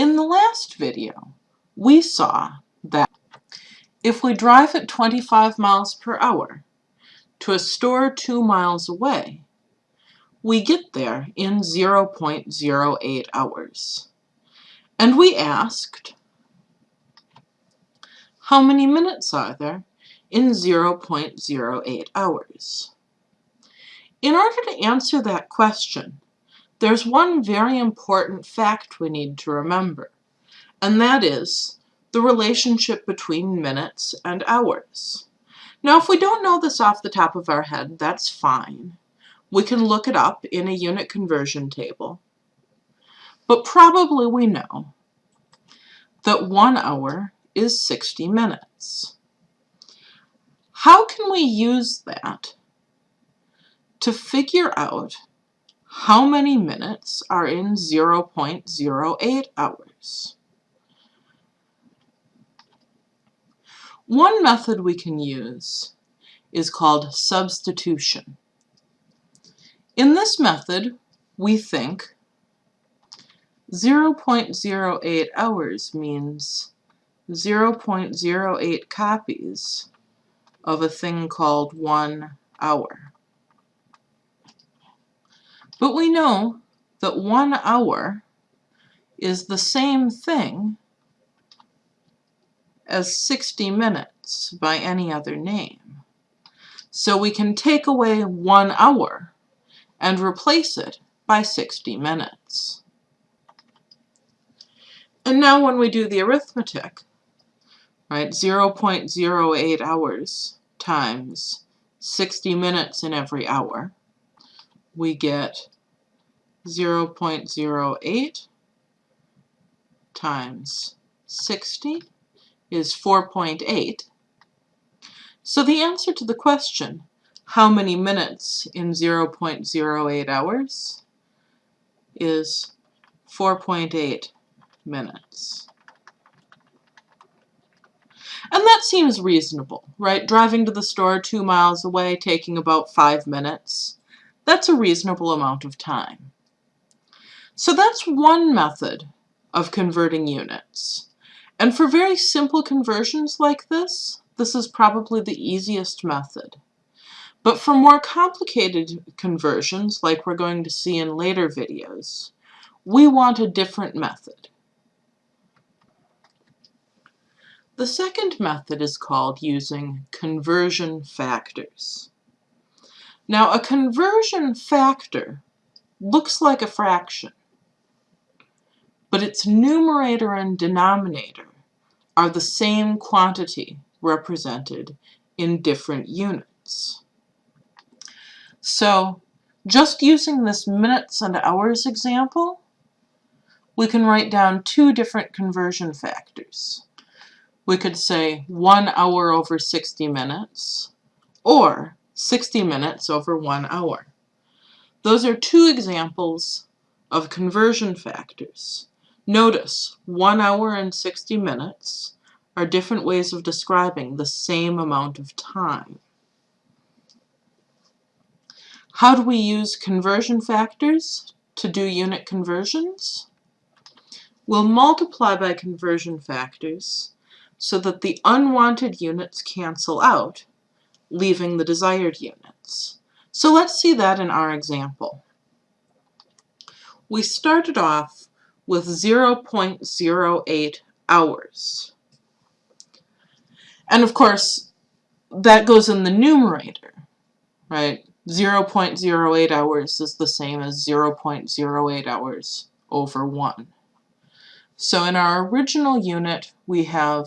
In the last video, we saw that if we drive at 25 miles per hour to a store two miles away, we get there in 0.08 hours. And we asked, how many minutes are there in 0.08 hours? In order to answer that question, there's one very important fact we need to remember, and that is the relationship between minutes and hours. Now, if we don't know this off the top of our head, that's fine. We can look it up in a unit conversion table. But probably we know that one hour is 60 minutes. How can we use that to figure out how many minutes are in 0.08 hours? One method we can use is called substitution. In this method, we think 0.08 hours means 0.08 copies of a thing called one hour. But we know that one hour is the same thing as 60 minutes by any other name. So we can take away one hour and replace it by 60 minutes. And now when we do the arithmetic, right, 0.08 hours times 60 minutes in every hour, we get 0.08 times 60 is 4.8. So the answer to the question, how many minutes in 0.08 hours, is 4.8 minutes. And that seems reasonable, right? Driving to the store two miles away, taking about five minutes. That's a reasonable amount of time. So that's one method of converting units. And for very simple conversions like this, this is probably the easiest method. But for more complicated conversions, like we're going to see in later videos, we want a different method. The second method is called using conversion factors. Now, a conversion factor looks like a fraction, but its numerator and denominator are the same quantity represented in different units. So, just using this minutes and hours example, we can write down two different conversion factors we could say 1 hour over 60 minutes or 60 minutes over 1 hour. Those are two examples of conversion factors. Notice 1 hour and 60 minutes are different ways of describing the same amount of time. How do we use conversion factors to do unit conversions? We'll multiply by conversion factors so that the unwanted units cancel out, leaving the desired units. So let's see that in our example. We started off with 0.08 hours. And of course, that goes in the numerator, right? 0.08 hours is the same as 0.08 hours over 1. So in our original unit, we have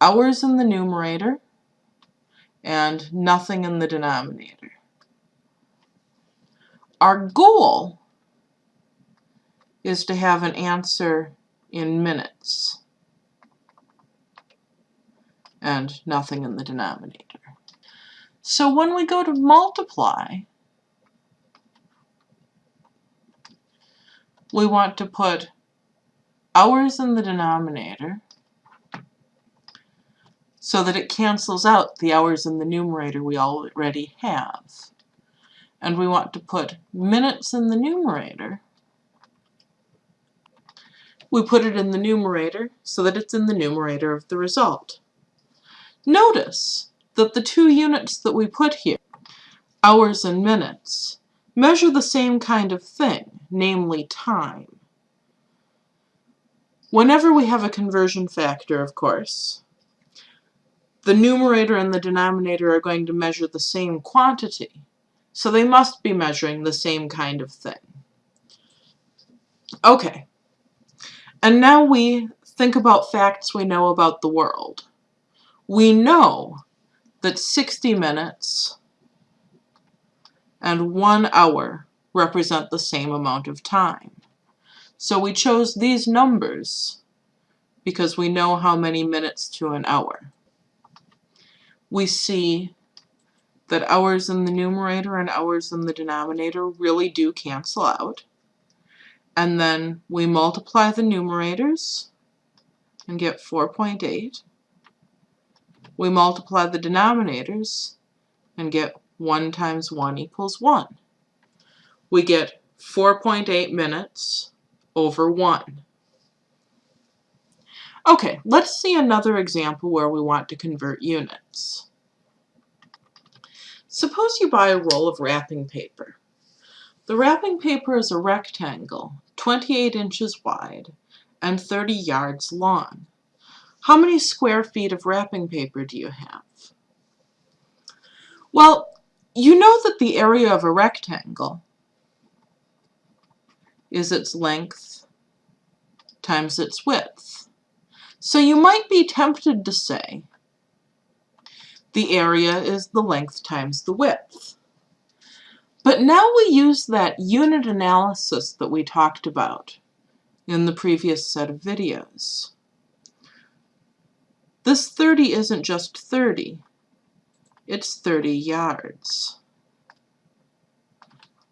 hours in the numerator and nothing in the denominator. Our goal is to have an answer in minutes and nothing in the denominator. So when we go to multiply, we want to put hours in the denominator so that it cancels out the hours in the numerator we already have. And we want to put minutes in the numerator we put it in the numerator so that it's in the numerator of the result. Notice that the two units that we put here, hours and minutes, measure the same kind of thing, namely time. Whenever we have a conversion factor, of course, the numerator and the denominator are going to measure the same quantity, so they must be measuring the same kind of thing. Okay, and now we think about facts we know about the world. We know that 60 minutes and one hour represent the same amount of time. So we chose these numbers because we know how many minutes to an hour. We see that hours in the numerator and hours in the denominator really do cancel out. And then we multiply the numerators and get 4.8. We multiply the denominators and get 1 times 1 equals 1. We get 4.8 minutes over 1. Okay, let's see another example where we want to convert units. Suppose you buy a roll of wrapping paper. The wrapping paper is a rectangle, 28 inches wide and 30 yards long. How many square feet of wrapping paper do you have? Well, you know that the area of a rectangle is its length times its width. So you might be tempted to say the area is the length times the width. But now we use that unit analysis that we talked about in the previous set of videos. This 30 isn't just 30, it's 30 yards.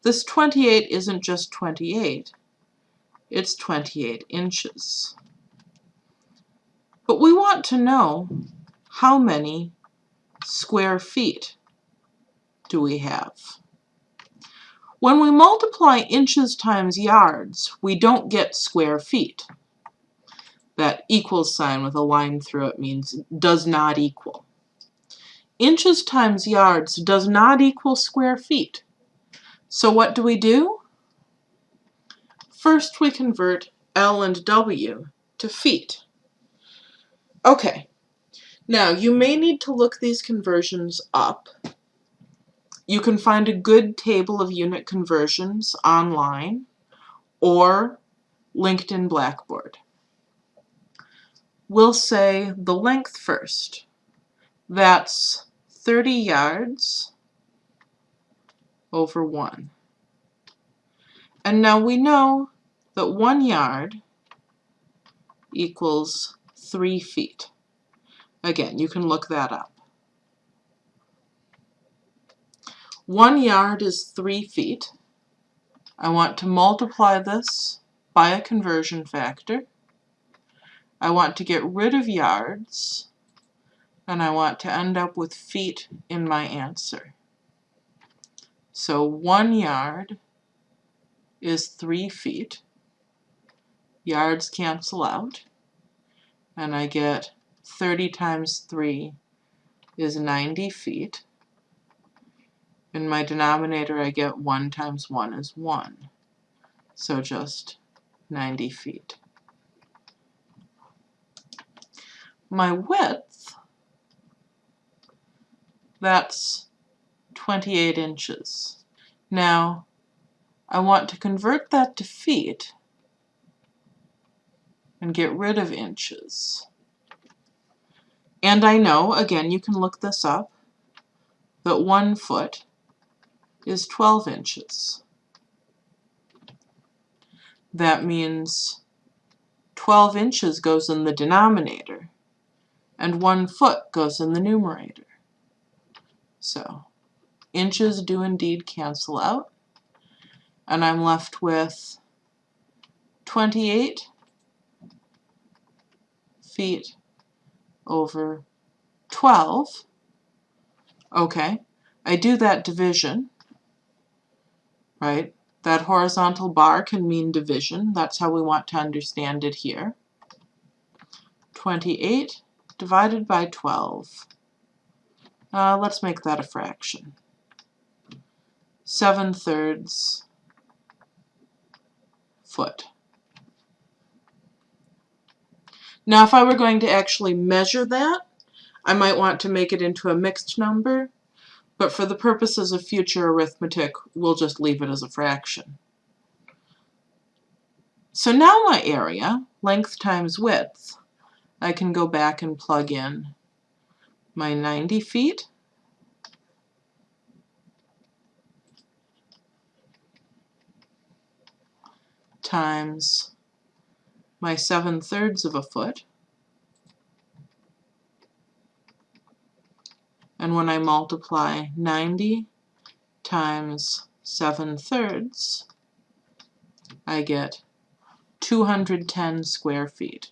This 28 isn't just 28, it's 28 inches. But we want to know how many square feet do we have. When we multiply inches times yards, we don't get square feet. That equals sign with a line through it means does not equal. Inches times yards does not equal square feet. So what do we do? First we convert L and W to feet. Okay, now you may need to look these conversions up. You can find a good table of unit conversions online or linked in Blackboard. We'll say the length first. That's 30 yards over 1. And now we know that one yard equals three feet. Again, you can look that up. One yard is three feet. I want to multiply this by a conversion factor. I want to get rid of yards, and I want to end up with feet in my answer. So one yard is three feet. Yards cancel out. And I get 30 times 3 is 90 feet. In my denominator, I get 1 times 1 is 1. So just 90 feet. My width, that's 28 inches. Now, I want to convert that to feet and get rid of inches. And I know, again, you can look this up, that one foot is 12 inches. That means 12 inches goes in the denominator and one foot goes in the numerator. So inches do indeed cancel out and I'm left with 28 feet over 12. Okay, I do that division, right? That horizontal bar can mean division. That's how we want to understand it here. 28 divided by 12. Uh, let's make that a fraction. 7 thirds foot. Now if I were going to actually measure that, I might want to make it into a mixed number, but for the purposes of future arithmetic, we'll just leave it as a fraction. So now my area, length times width, I can go back and plug in my 90 feet times my 7 thirds of a foot. And when I multiply 90 times 7 thirds, I get 210 square feet.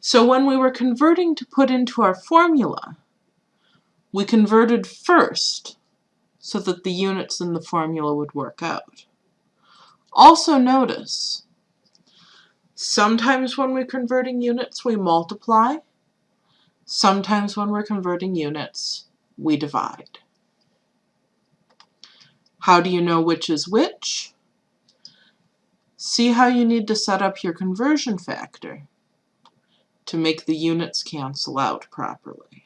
So when we were converting to put into our formula, we converted first so that the units in the formula would work out. Also notice, sometimes when we're converting units we multiply, sometimes when we're converting units we divide. How do you know which is which? See how you need to set up your conversion factor to make the units cancel out properly.